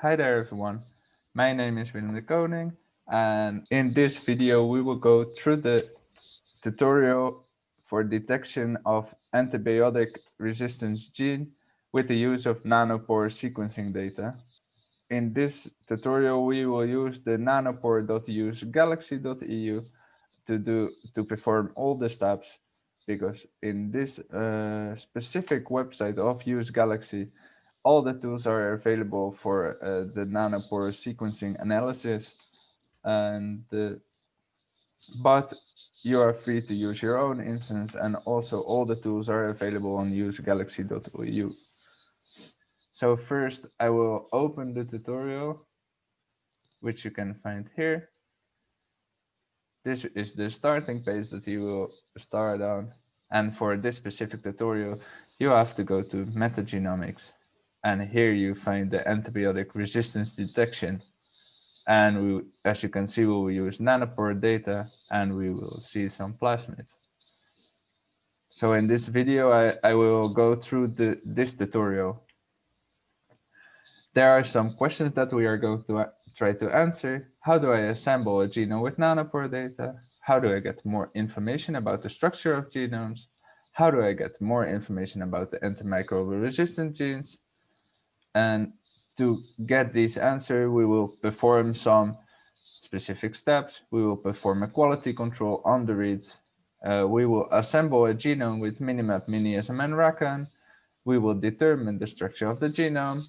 Hi there everyone, my name is Willem de Koning and in this video we will go through the tutorial for detection of antibiotic resistance gene with the use of nanopore sequencing data. In this tutorial we will use the nanopore.use galaxy.eu to do to perform all the steps because in this uh, specific website of Use Galaxy all the tools are available for uh, the nanopore sequencing analysis and the, but you are free to use your own instance and also all the tools are available on usegalaxy.eu. So first I will open the tutorial, which you can find here. This is the starting page that you will start on. And for this specific tutorial, you have to go to metagenomics. And here you find the antibiotic resistance detection. And we, as you can see, we will use nanopore data and we will see some plasmids. So in this video, I, I will go through the, this tutorial. There are some questions that we are going to try to answer. How do I assemble a genome with nanopore data? How do I get more information about the structure of genomes? How do I get more information about the antimicrobial resistant genes? And to get this answer, we will perform some specific steps. We will perform a quality control on the reads. Uh, we will assemble a genome with Minimap, Miniasm, and Racon. We will determine the structure of the genome,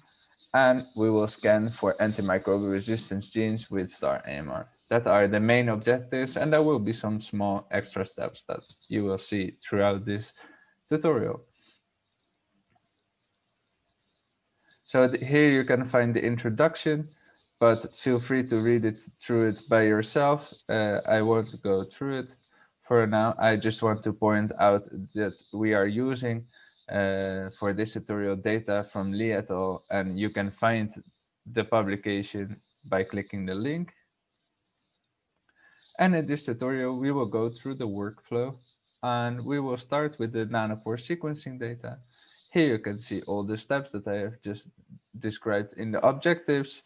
and we will scan for antimicrobial resistance genes with staramr. That are the main objectives, and there will be some small extra steps that you will see throughout this tutorial. So here you can find the introduction, but feel free to read it through it by yourself. Uh, I won't go through it for now. I just want to point out that we are using uh, for this tutorial data from Lee et al. And you can find the publication by clicking the link. And in this tutorial, we will go through the workflow and we will start with the nanopore sequencing data. Here you can see all the steps that I have just described in the objectives.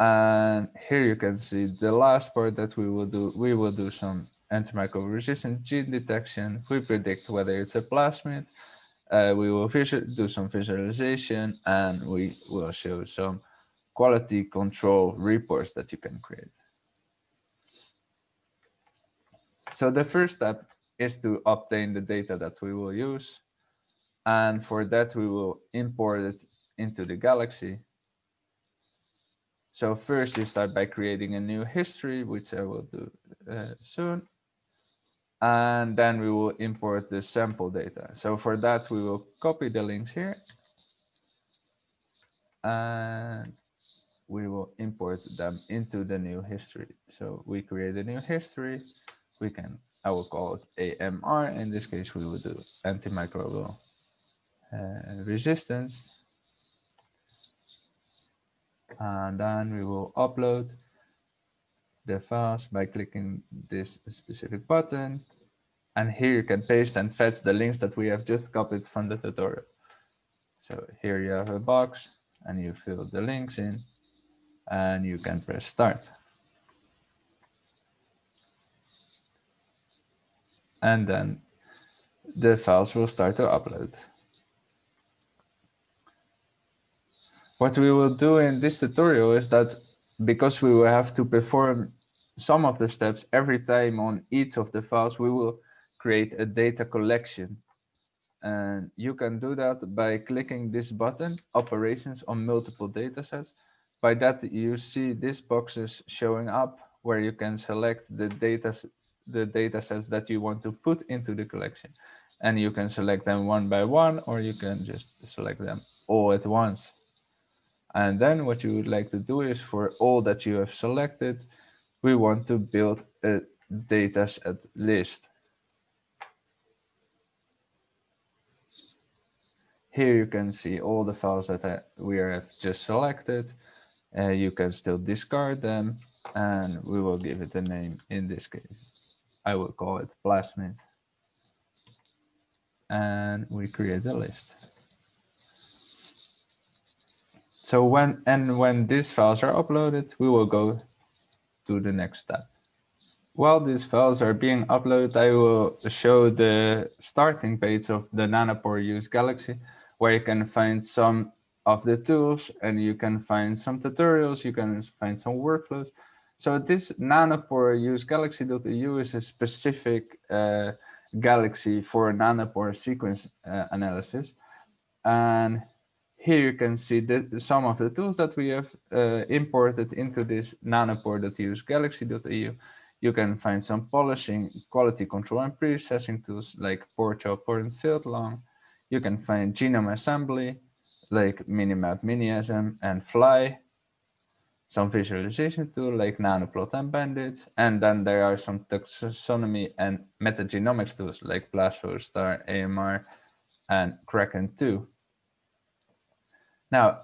And here you can see the last part that we will do. We will do some antimicrobial resistant gene detection. We predict whether it's a plasmid. Uh, we will do some visualization and we will show some quality control reports that you can create. So the first step is to obtain the data that we will use. And for that, we will import it into the Galaxy. So first you start by creating a new history, which I will do uh, soon. And then we will import the sample data. So for that, we will copy the links here. And we will import them into the new history. So we create a new history. We can, I will call it AMR. In this case, we will do antimicrobial Uh, resistance. And then we will upload the files by clicking this specific button. And here you can paste and fetch the links that we have just copied from the tutorial. So here you have a box and you fill the links in and you can press start. And then the files will start to upload. What we will do in this tutorial is that because we will have to perform some of the steps every time on each of the files, we will create a data collection. And you can do that by clicking this button, operations on multiple datasets. By that, you see these boxes showing up where you can select the data, the datasets that you want to put into the collection. And you can select them one by one, or you can just select them all at once. And then what you would like to do is for all that you have selected, we want to build a dataset list. Here you can see all the files that we have just selected. Uh, you can still discard them and we will give it a name in this case. I will call it plasmid. And we create a list. So when and when these files are uploaded, we will go to the next step. While these files are being uploaded, I will show the starting page of the Nanopore Use Galaxy, where you can find some of the tools and you can find some tutorials, you can find some workflows. So this Nanopore Use Galaxy.eu is a specific uh, galaxy for nanopore sequence uh, analysis. And here you can see the, some of the tools that we have uh, imported into this nanopore.use galaxy.eu you can find some polishing, quality control and processing tools like PoreChop and Filtlong. You can find genome assembly like Minimap Miniasm and Flye. Some visualization tool like Nanoplot and Bandage. And then there are some taxonomy and metagenomics tools like PlasFlow, Star, AMR, and Kraken 2. Now,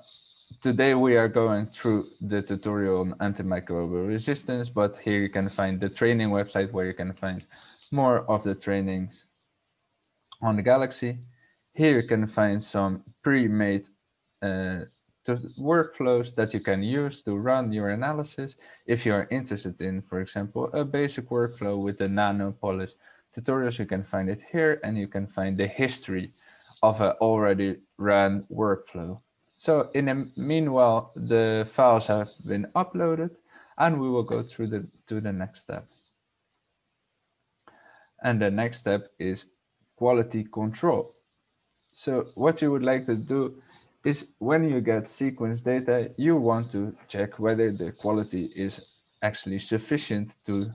Today we are going through the tutorial on antimicrobial resistance, but here you can find the training website where you can find more of the trainings on the Galaxy. Here you can find some pre-made uh, workflows that you can use to run your analysis. If you are interested in, for example, a basic workflow with the nanopolis tutorials, you can find it here and you can find the history of an already run workflow. So in the meanwhile, the files have been uploaded and we will go through the to the next step. And the next step is quality control. So what you would like to do is when you get sequence data, you want to check whether the quality is actually sufficient to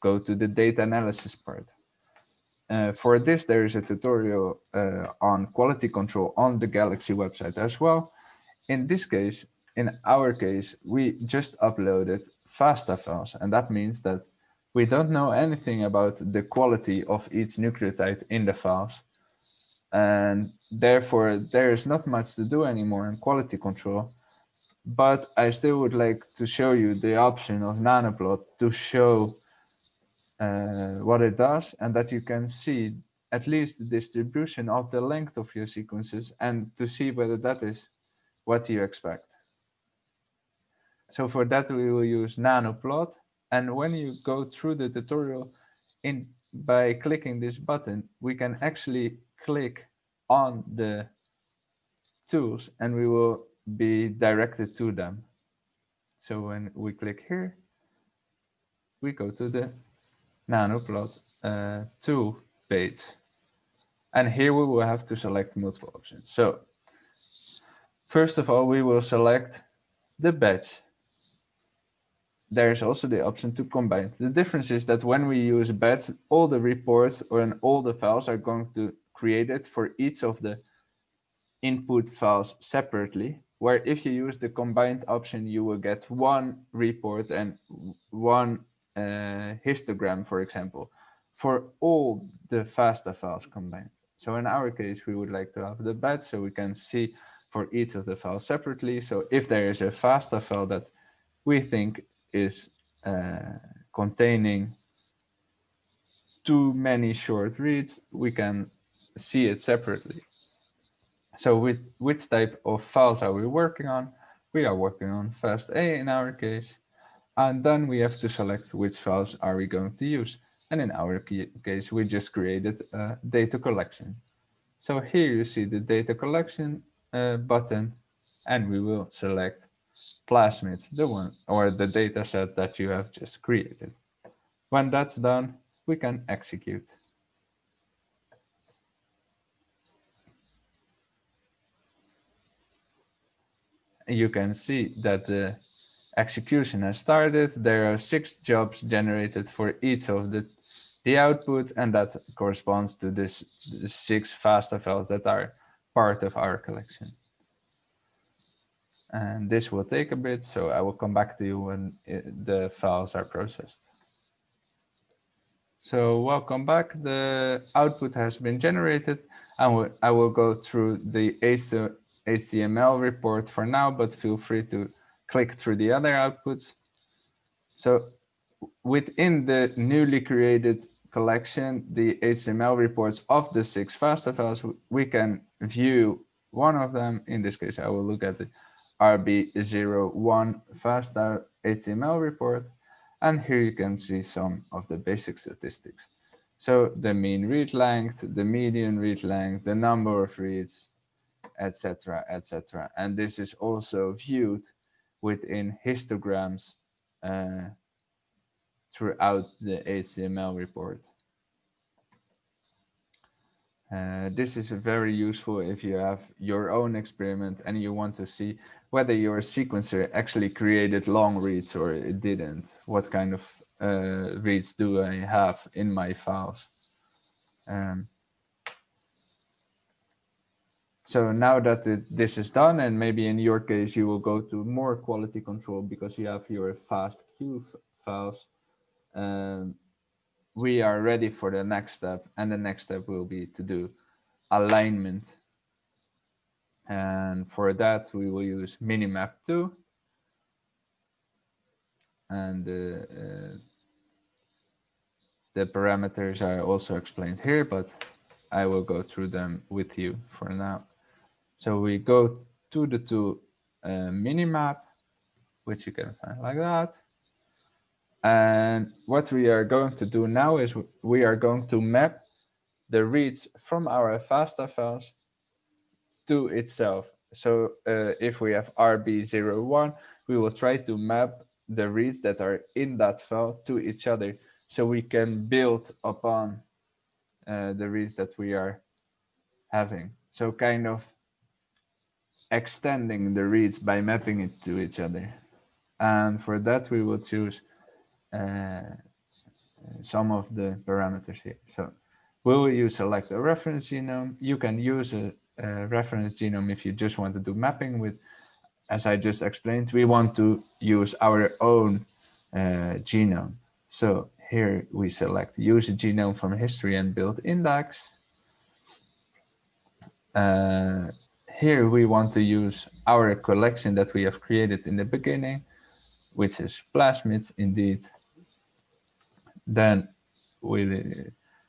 go to the data analysis part. Uh, for this, there is a tutorial uh, on quality control on the Galaxy website as well in this case, in our case, we just uploaded FASTA files, and that means that we don't know anything about the quality of each nucleotide in the files. And therefore, there is not much to do anymore in quality control. But I still would like to show you the option of Nanoplot to show uh, what it does and that you can see at least the distribution of the length of your sequences and to see whether that is what do you expect. So for that, we will use nanoplot. And when you go through the tutorial in by clicking this button, we can actually click on the tools and we will be directed to them. So when we click here, we go to the nanoplot uh, tool page. And here we will have to select multiple options. So First of all, we will select the batch. There is also the option to combine. The difference is that when we use batch, all the reports or all the files are going to create it for each of the input files separately. Where if you use the combined option, you will get one report and one uh, histogram, for example, for all the FASTA files combined. So in our case, we would like to have the batch so we can see for each of the files separately. So if there is a FASTA file that we think is uh, containing too many short reads, we can see it separately. So with which type of files are we working on? We are working on FASTA in our case. And then we have to select which files are we going to use. And in our case, we just created a data collection. So here you see the data collection uh, button and we will select plasmids, the one or the data set that you have just created. When that's done, we can execute. You can see that the execution has started. There are six jobs generated for each of the, the output, and that corresponds to this, the six FASTA files that are part of our collection. And this will take a bit, so I will come back to you when it, the files are processed. So welcome back. The output has been generated. and I will go through the HTML report for now, but feel free to click through the other outputs. So within the newly created collection, the HTML reports of the six FASTA files, we can view one of them. In this case, I will look at the RB01 FASTA HTML report. And here you can see some of the basic statistics. So the mean read length, the median read length, the number of reads, etc., etc. And this is also viewed within histograms uh, throughout the HTML report. Uh, this is very useful if you have your own experiment and you want to see whether your sequencer actually created long reads or it didn't. What kind of uh, reads do I have in my files? Um, so now that it, this is done, and maybe in your case, you will go to more quality control because you have your FASTQ files. Um, we are ready for the next step. And the next step will be to do alignment. And for that, we will use Minimap2. And uh, uh, the parameters are also explained here, but I will go through them with you for now. So we go to the two uh, Minimap, which you can find like that. And what we are going to do now is we are going to map the reads from our FASTA files to itself. So uh, if we have RB01, we will try to map the reads that are in that file to each other so we can build upon uh, the reads that we are having. So kind of extending the reads by mapping it to each other. And for that, we will choose some of the parameters here. So will you select a reference genome? You can use a, a, reference genome if you just want to do mapping with, as I just explained, we want to use our own uh, genome. So here we select use a genome from history and build index. Uh, here we want to use our collection that we have created in the beginning, which is plasmids indeed then we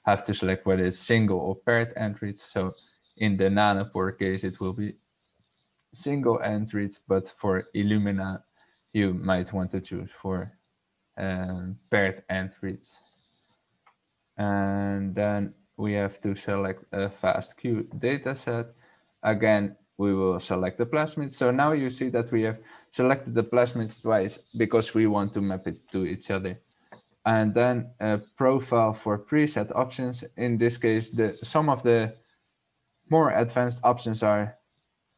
have to select whether it's single or paired entries. So in the nanopore case, it will be single entries, but for Illumina, you might want to choose for um, paired entries. And then we have to select a FASTQ dataset. Again, we will select the plasmids. So now you see that we have selected the plasmids twice because we want to map it to each other and then a profile for preset options. In this case, the some of the more advanced options are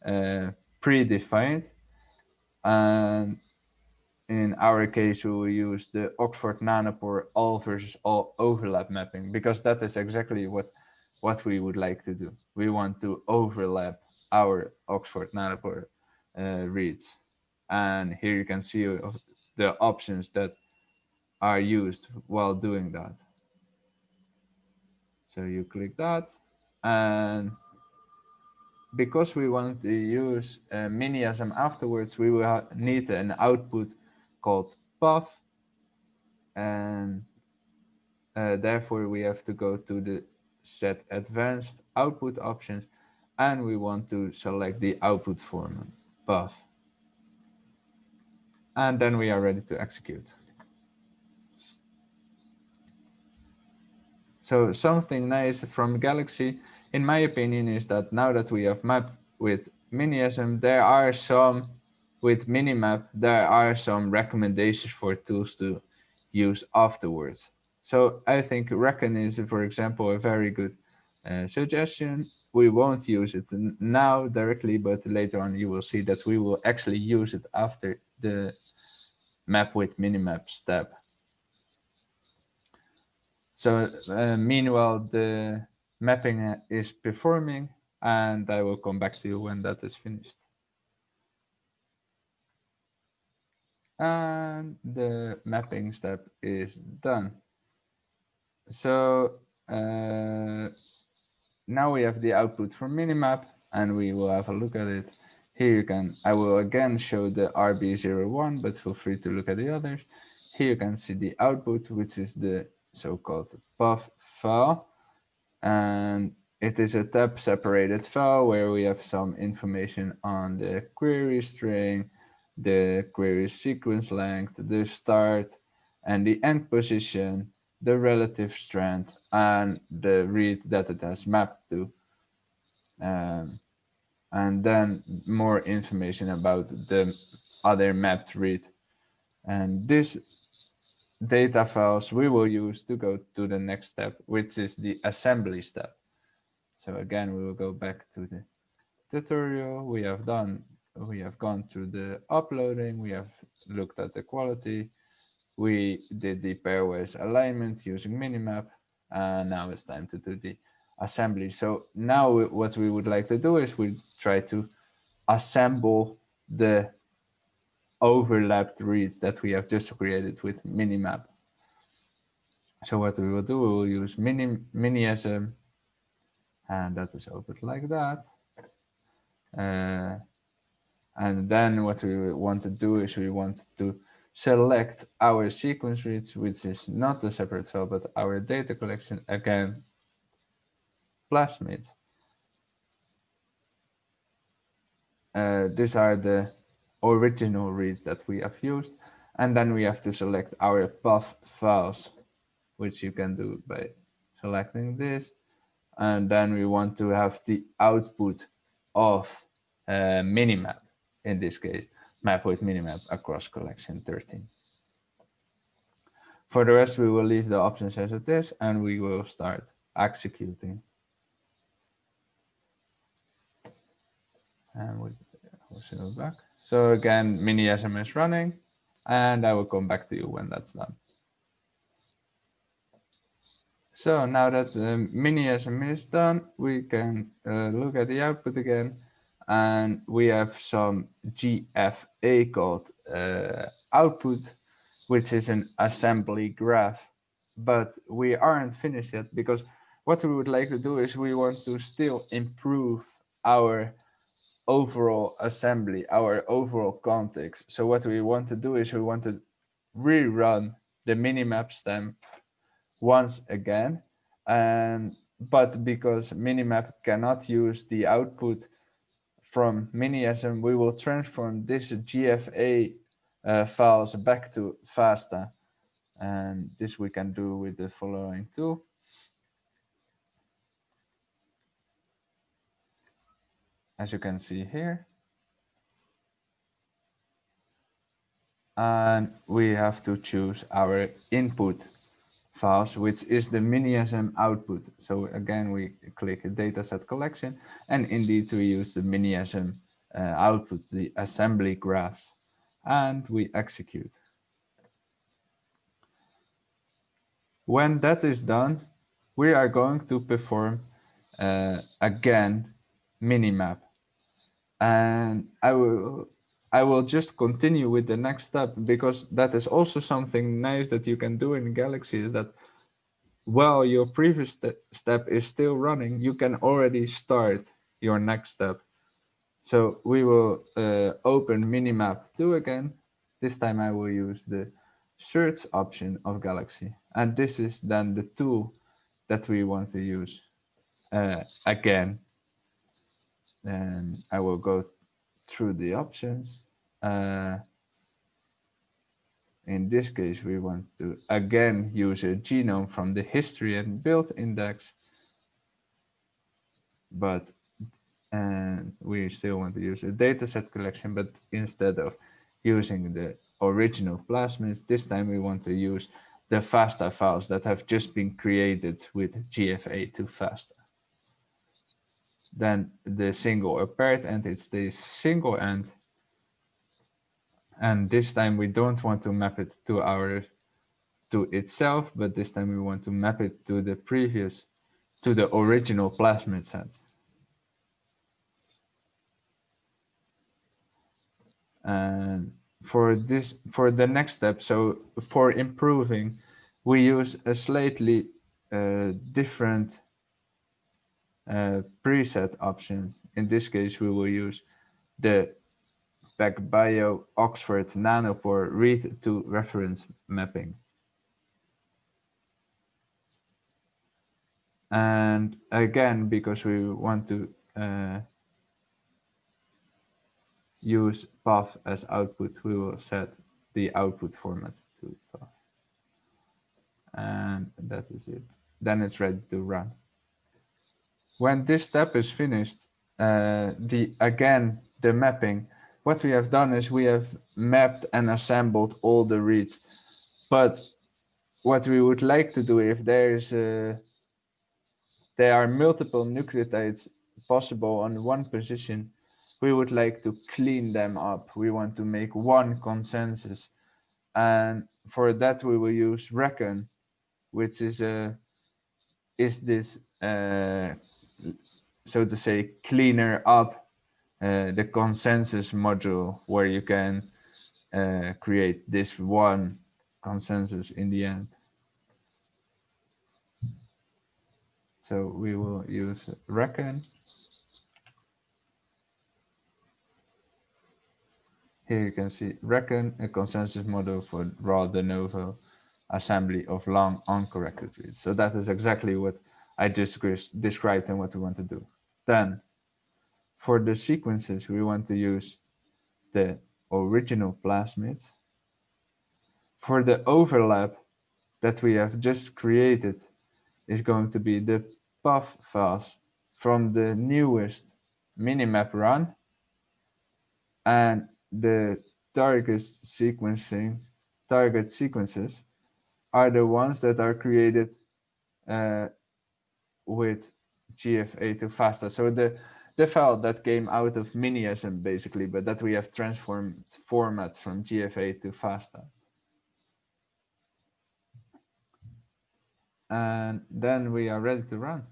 uh, predefined. And in our case, we will use the Oxford Nanopore all versus all overlap mapping because that is exactly what what we would like to do. We want to overlap our Oxford Nanopore uh, reads. And here you can see the options that are used while doing that. So you click that and because we want to use uh, Miniasm afterwards, we will need an output called PAF and uh, therefore we have to go to the set advanced output options and we want to select the output format PAF. And then we are ready to execute. So something nice from Galaxy, in my opinion, is that now that we have mapped with Miniasm, there are some, with Minimap, there are some recommendations for tools to use afterwards. So I think Racon is, for example, a very good uh, suggestion. We won't use it now directly, but later on you will see that we will actually use it after the map with Minimap step. So uh, meanwhile, the mapping is performing and I will come back to you when that is finished. And the mapping step is done. So uh, now we have the output from Minimap and we will have a look at it. Here you can, I will again show the RB01, but feel free to look at the others. Here you can see the output, which is the so-called PAF file. And it is a tab separated file where we have some information on the query string, the query sequence length, the start and the end position, the relative strength, and the read that it has mapped to. Um, and then more information about the other mapped read. And this data files we will use to go to the next step, which is the assembly step. So again, we will go back to the tutorial. We have done, we have gone through the uploading. We have looked at the quality. We did the pairwise alignment using Minimap. And now it's time to do the assembly. So now what we would like to do is we try to assemble the overlapped reads that we have just created with Minimap. So what we will do, we will use mini, Miniasm and that is opened like that. Uh, and then what we want to do is we want to select our sequence reads, which is not a separate file, but our data collection, again, plasmids. Uh, these are the original reads that we have used. And then we have to select our PAF files, which you can do by selecting this and then we want to have the output of uh, minimap, in this case, map with minimap across collection 13. For the rest, we will leave the options as it is, and we will start executing. And we will back. So again, Miniasm is running, and I will come back to you when that's done. So now that the Miniasm is done, we can uh, look at the output again. And we have some GFA called uh, output, which is an assembly graph. But we aren't finished yet because what we would like to do is we want to still improve our overall assembly, our overall context. So what we want to do is we want to rerun the minimap stamp once again. And but because Minimap cannot use the output from Miniasm, we will transform this GFA uh, files back to FASTA. And this we can do with the following tool. As you can see here. And we have to choose our input files, which is the Miniasm output. So again, we click dataset collection, and indeed we use the Miniasm uh, output, the assembly graphs, and we execute. When that is done, we are going to perform uh, again Minimap. And I will I will just continue with the next step because that is also something nice that you can do in Galaxy is that while your previous st step is still running, you can already start your next step. So we will uh, open Minimap 2 again. This time I will use the search option of Galaxy. And this is then the tool that we want to use uh, again. And I will go through the options. Uh, in this case, we want to again use a genome from the history and build index, but and we still want to use a dataset collection, but instead of using the original plasmids, this time we want to use the FASTA files that have just been created with GFA to FASTA then the single paired end, it's the single end. And this time we don't want to map it to our to itself, but this time we want to map it to the previous, to the original plasmid set. And for this, for the next step, so for improving, we use a slightly uh, different uh, preset options. In this case, we will use the PacBio Oxford Nanopore read to reference mapping. And again, because we want to uh, use PAF as output, we will set the output format to PAF. And that is it. Then it's ready to run. When this step is finished, uh, the again, the mapping, what we have done is we have mapped and assembled all the reads. But what we would like to do if there is a, there are multiple nucleotides possible on one position, we would like to clean them up. We want to make one consensus. And for that, we will use Racon, which is a is this uh, so to say cleaner up uh, the consensus module where you can uh, create this one consensus in the end. So we will use Racon. Here you can see Racon a consensus model for raw de novo assembly of long uncorrected reads. So that is exactly what I just described and what we want to do. Then for the sequences, we want to use the original plasmids. For the overlap that we have just created is going to be the PAF files from the newest minimap run and the target sequencing target sequences are the ones that are created uh, with GFA to FASTA. So the the file that came out of Miniasm basically, but that we have transformed format from GFA to FASTA. And then we are ready to run,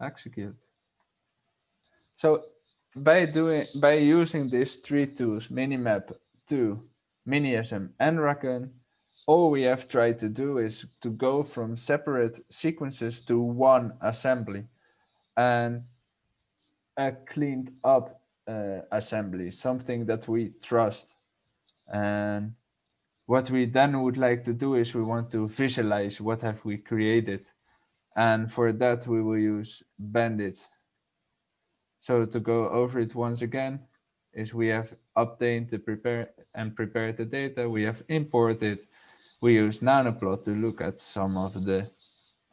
execute. So by doing by using these three tools, Minimap 2, Miniasm, and Racon, all we have tried to do is to go from separate sequences to one assembly and a cleaned up uh, assembly, something that we trust. And what we then would like to do is we want to visualize what have we created. And for that, we will use Bandage. So to go over it once again, is we have obtained the prepare and prepared the data. We have imported. We use Nanoplot to look at some of the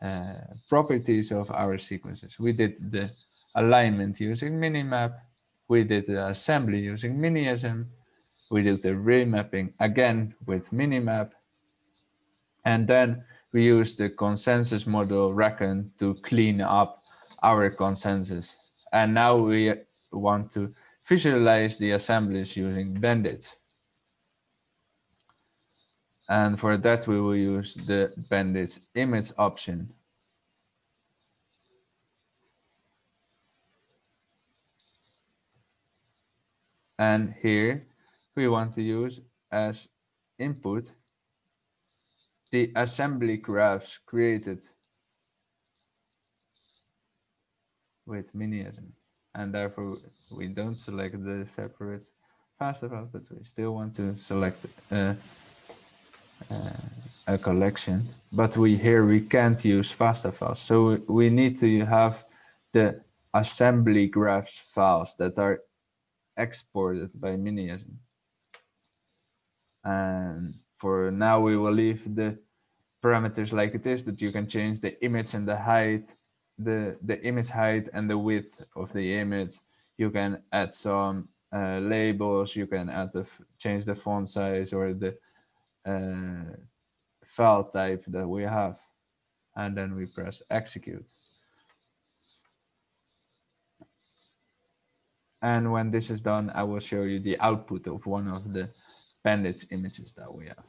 Uh, properties of our sequences. We did the alignment using Minimap. We did the assembly using Miniasm. We did the remapping again with Minimap. And then we used the consensus model Racon to clean up our consensus. And now we want to visualize the assemblies using Bandage. And for that, we will use the Bandage image option. And here we want to use as input the assembly graphs created with Miniasm. And therefore we don't select the separate files, but we still want to select uh, a collection. But we here we can't use FASTA files. So we need to have the assembly graphs files that are exported by Miniasm. And for now, we will leave the parameters like it is, but you can change the image and the height, the, the image height and the width of the image. You can add some uh, labels, you can add the change the font size or the uh, file type that we have. And then we press execute. And when this is done, I will show you the output of one of the Bandage images that we have.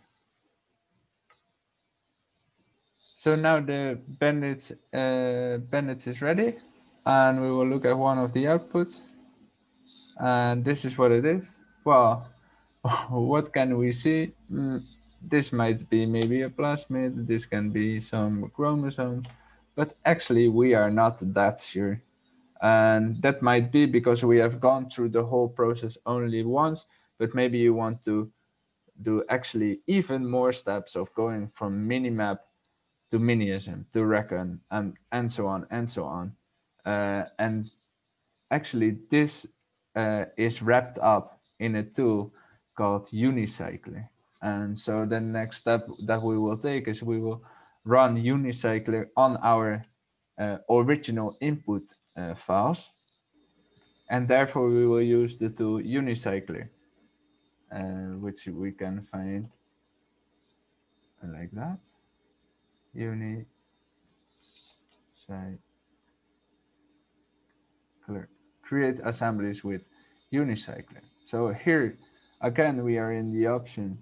So now the Bandage, uh, Bandage is ready and we will look at one of the outputs. And this is what it is. Well, what can we see? Mm, this might be maybe a plasmid, this can be some chromosomes, but actually we are not that sure. And that might be because we have gone through the whole process only once, but maybe you want to do actually even more steps of going from minimap to Miniasm, to Racon, and, and so on and so on. Uh, and actually this uh, is wrapped up in a tool called Unicycler. And so the next step that we will take is we will run Unicycler on our uh, original input uh, files. And therefore we will use the tool Unicycler, uh, which we can find like that. Unicycler. Create assemblies with Unicycler. So here again we are in the option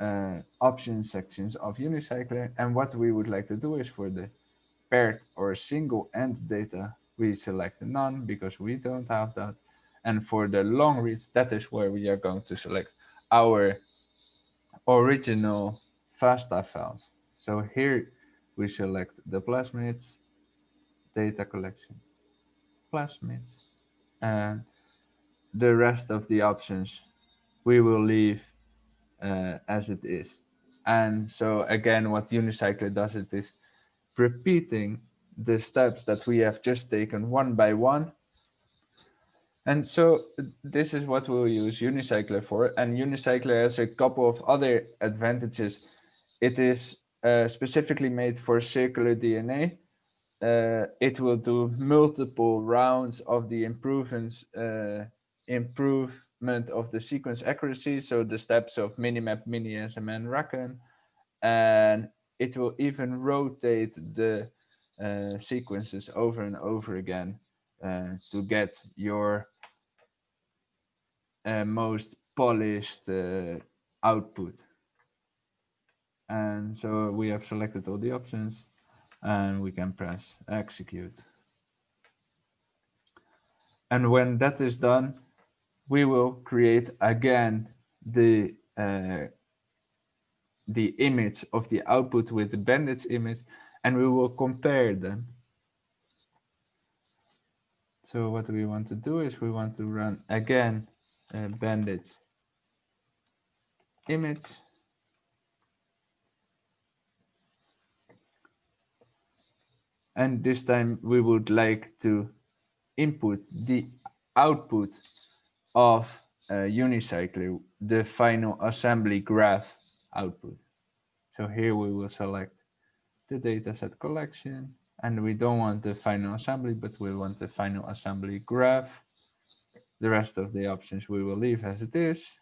uh, option sections of Unicycler. And what we would like to do is for the paired or single end data, we select none because we don't have that. And for the long reads, that is where we are going to select our original FASTA files. So here we select the plasmids data collection, plasmids, and the rest of the options we will leave uh, as it is. And so again, what Unicycler does it is repeating the steps that we have just taken one by one. And so this is what we'll use Unicycler for. And Unicycler has a couple of other advantages. It is uh, specifically made for circular DNA. Uh, it will do multiple rounds of the improvements, uh, improvement of the sequence accuracy. So the steps of Minimap, Miniasm, and Racon. And it will even rotate the uh, sequences over and over again uh, to get your uh, most polished uh, output. And so we have selected all the options and we can press execute. And when that is done, we will create again the uh, the image of the output with the bandage image and we will compare them. So what we want to do is we want to run again a bandage image and this time we would like to input the output of uh, Unicycler, the final assembly graph output. So here we will select the dataset collection and we don't want the final assembly, but we want the final assembly graph. The rest of the options we will leave as it is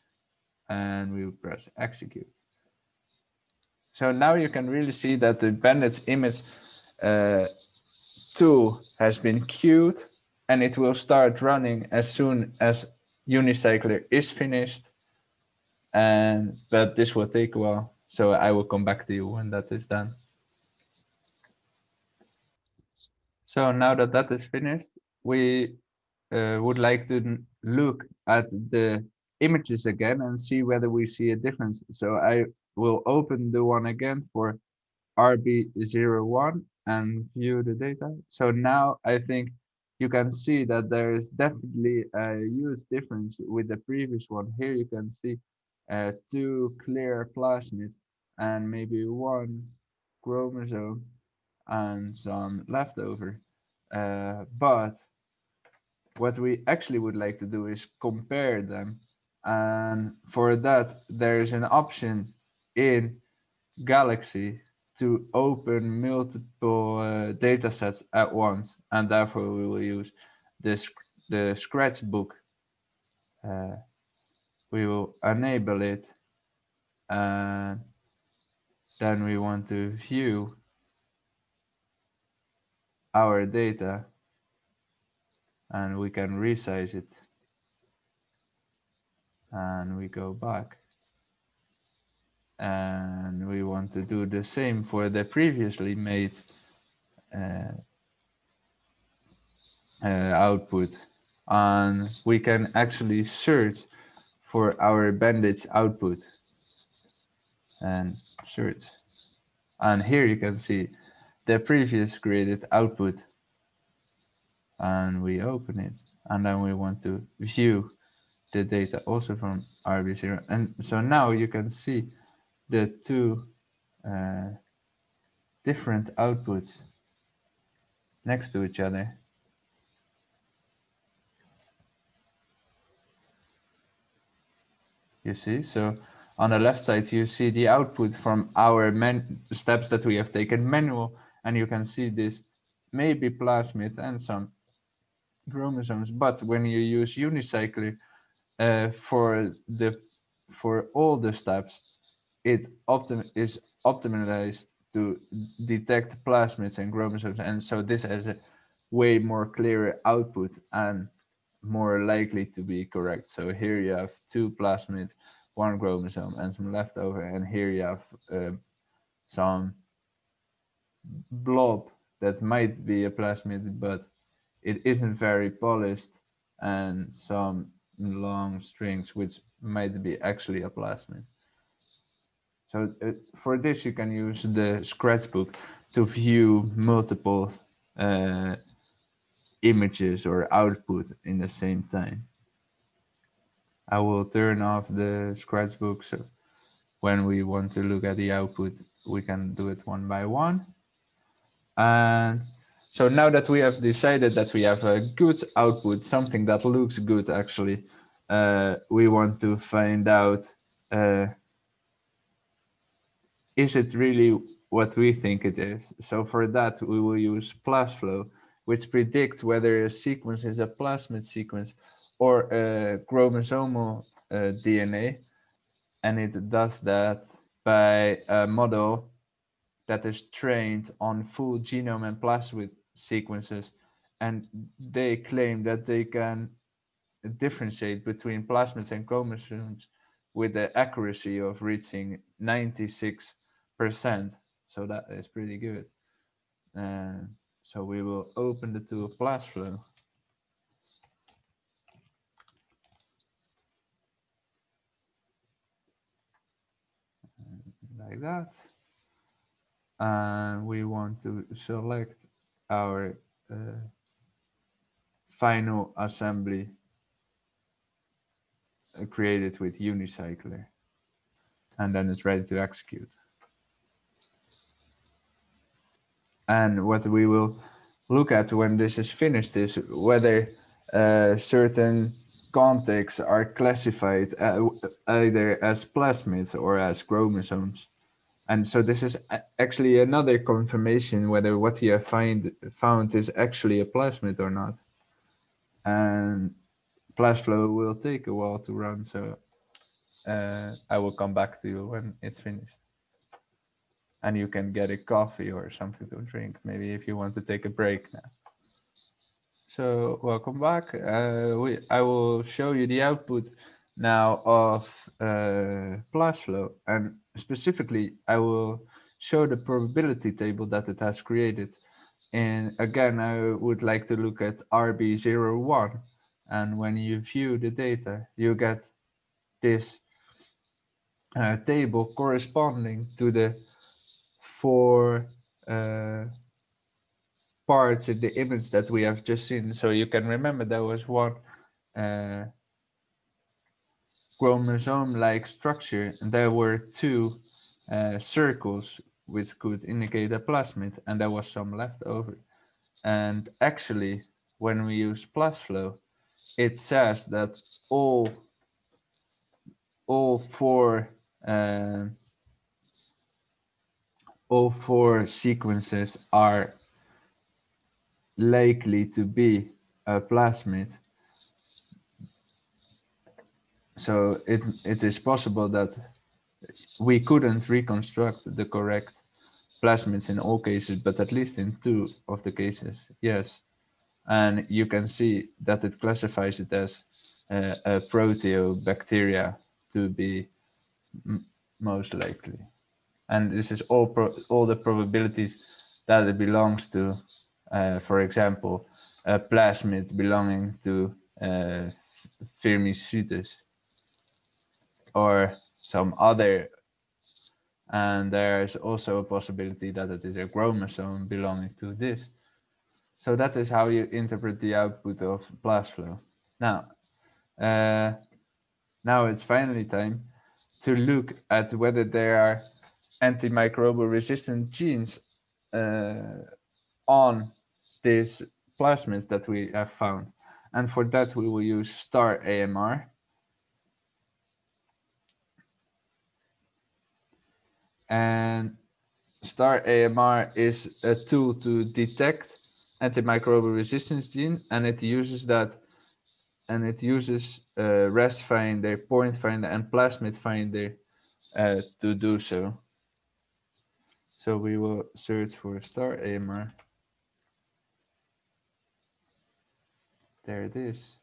and we will press execute. So now you can really see that the bandage image uh, tool has been queued and it will start running as soon as Unicycler is finished. And but this will take a while. So I will come back to you when that is done. So now that that is finished, we uh, would like to look at the images again and see whether we see a difference. So I will open the one again for RB01 and view the data. So now I think you can see that there is definitely a huge difference with the previous one. Here you can see uh, two clear plasmids and maybe one chromosome and some leftover. Uh, but what we actually would like to do is compare them. And for that, there is an option in Galaxy to open multiple uh, data sets at once and therefore we will use this the scratchbook uh, we will enable it and then we want to view our data and we can resize it and we go back and we want to do the same for the previously made uh, uh, output. And we can actually search for our bandage output and search. And here you can see the previous created output. And we open it. And then we want to view the data also from RB0 and so now you can see the two uh, different outputs next to each other. You see, so on the left side, you see the output from our steps that we have taken manual, and you can see this maybe plasmid and some chromosomes. But when you use unicycler uh, for the for all the steps, it optim is optimized to detect plasmids and chromosomes, and so this has a way more clearer output and more likely to be correct. So here you have two plasmids, one chromosome, and some leftover, and here you have uh, some blob that might be a plasmid, but it isn't very polished, and some long strings which might be actually a plasmid. So uh, for this, you can use the Scratchbook to view multiple uh, images or output in the same time. I will turn off the Scratchbook so when we want to look at the output, we can do it one by one. And so now that we have decided that we have a good output, something that looks good actually, uh, we want to find out uh, is it really what we think it is? So for that, we will use PlasFlow, which predicts whether a sequence is a plasmid sequence or a chromosomal uh, DNA. And it does that by a model that is trained on full genome and plasmid sequences. And they claim that they can differentiate between plasmids and chromosomes with the accuracy of reaching 96 percent so that is pretty good. So we will open the tool PlasFlow like that. And we want to select our uh, final assembly uh, created with Unicycler and then it's ready to execute And what we will look at when this is finished is whether uh, certain contigs are classified uh, either as plasmids or as chromosomes. And so this is actually another confirmation whether what you have find, found is actually a plasmid or not. And PlasFlow will take a while to run, so uh, I will come back to you when it's finished and you can get a coffee or something to drink, maybe if you want to take a break now. So welcome back. Uh, we, I will show you the output now of uh, PlasFlow and specifically I will show the probability table that it has created. And again, I would like to look at RB01 and when you view the data, you get this uh, table corresponding to the four uh, parts in the image that we have just seen. So you can remember there was one uh, chromosome-like structure, and there were two uh, circles which could indicate a plasmid, and there was some left over. And actually, when we use PlasFlow, it says that all all four all four sequences are likely to be a plasmid. So it, it is possible that we couldn't reconstruct the correct plasmids in all cases, but at least in two of the cases, yes. And you can see that it classifies it as a, a proteobacteria to be most likely and this is all all the probabilities that it belongs to, uh, for example, a plasmid belonging to uh, Firmicutes or some other and there's also a possibility that it is a chromosome belonging to this. So that is how you interpret the output of PlasFlow. Now, uh, now it's finally time to look at whether there are antimicrobial resistant genes uh, on these plasmids that we have found. And for that, we will use staramr. And staramr is a tool to detect antimicrobial resistance gene, and it uses that, and it uses uh, ResFinder, point finder, and plasmid finder uh, to do so. So we will search for staramr. There it is.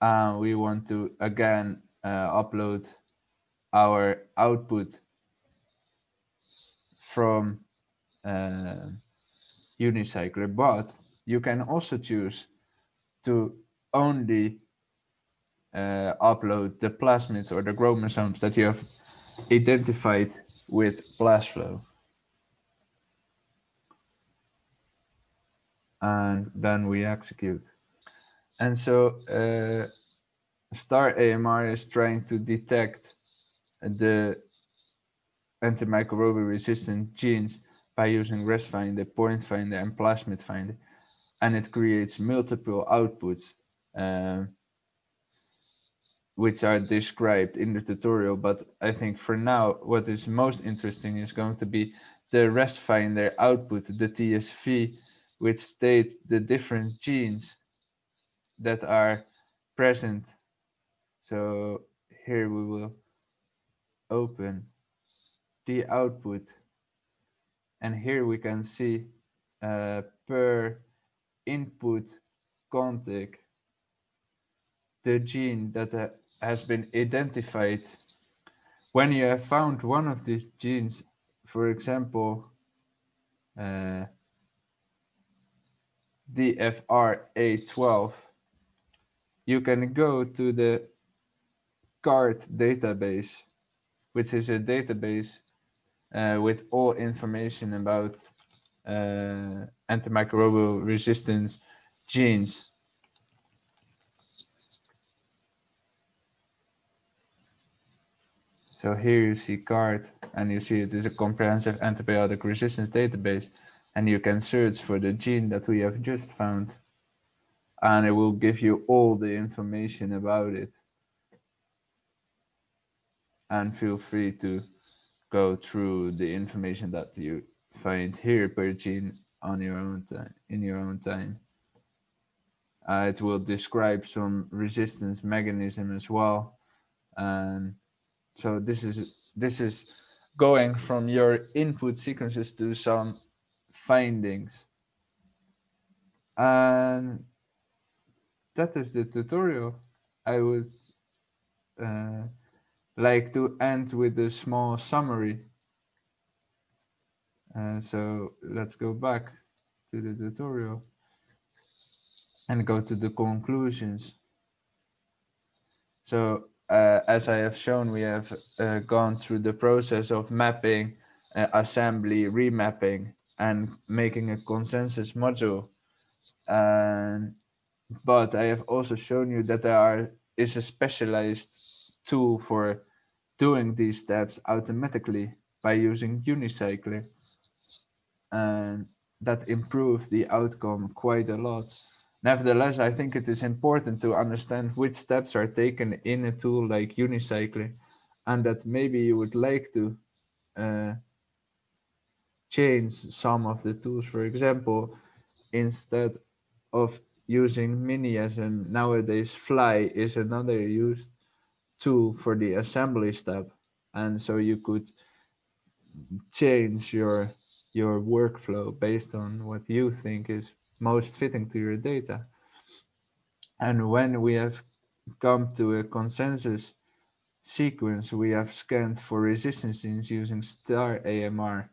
And we want to again uh, upload our output from uh, Unicycler, but you can also choose to only uh, upload the plasmids or the chromosomes that you have identified with PlasFlow. And then we execute. And so uh, staramr is trying to detect the antimicrobial resistant genes by using ResFinder, point finder, and plasmid finder. And it creates multiple outputs, uh, which are described in the tutorial. But I think for now, what is most interesting is going to be the ResFinder output, the TSV, which state the different genes that are present. So here we will open the output and here we can see uh, per input contig the gene that uh, has been identified when you have found one of these genes for example uh, DFRA12 you can go to the CARD database which is a database uh, with all information about uh, antimicrobial resistance genes. So here you see CARD and you see it is a comprehensive antibiotic resistance database and you can search for the gene that we have just found and it will give you all the information about it. And feel free to go through the information that you find here per gene on your own time in your own time. Uh, it will describe some resistance mechanism as well. And so this is this is going from your input sequences to some findings. And that is the tutorial. I would uh, like to end with a small summary. Uh, so let's go back to the tutorial and go to the conclusions. So uh, as I have shown, we have uh, gone through the process of mapping, uh, assembly, remapping, and making a consensus module. And but I have also shown you that there are is a specialized tool for doing these steps automatically by using Unicycler. And that improved the outcome quite a lot. Nevertheless, I think it is important to understand which steps are taken in a tool like Unicycler and that maybe you would like to uh, change some of the tools. For example, instead of using Miniasm nowadays Flye is another used tool for the assembly step. And so you could change your your workflow based on what you think is most fitting to your data. And when we have come to a consensus sequence, we have scanned for resistance genes using staramr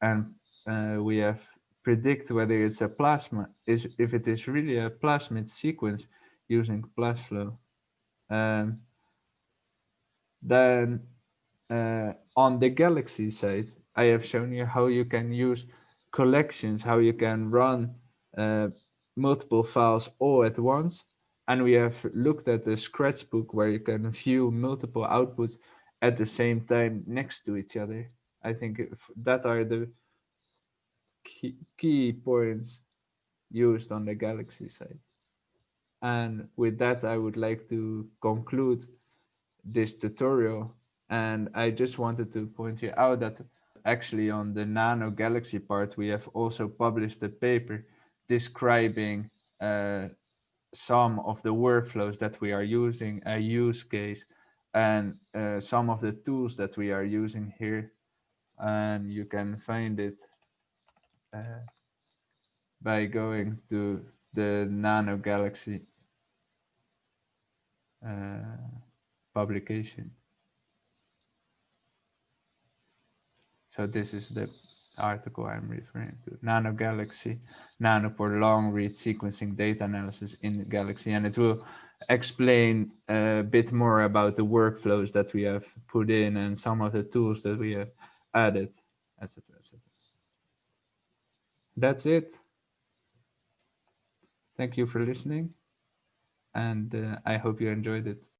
and uh, we have predict whether it's a plasma is if it is really a plasmid sequence using PlasFlow. Um, then uh, on the Galaxy side, I have shown you how you can use collections, how you can run Uh, multiple files all at once. And we have looked at the Scratchbook where you can view multiple outputs at the same time next to each other. I think that are the key, key points used on the Galaxy side. And with that, I would like to conclude this tutorial. And I just wanted to point you out that actually on the Nano Galaxy part, we have also published a paper describing uh, some of the workflows that we are using, a use case, and uh, some of the tools that we are using here. And you can find it uh, by going to the Nano Galaxy uh, publication. So this is the article I'm referring to. Nano Galaxy, Nanopore long read sequencing data analysis in Galaxy. And it will explain a bit more about the workflows that we have put in and some of the tools that we have added, etc. etc. That's it. Thank you for listening. And uh, I hope you enjoyed it.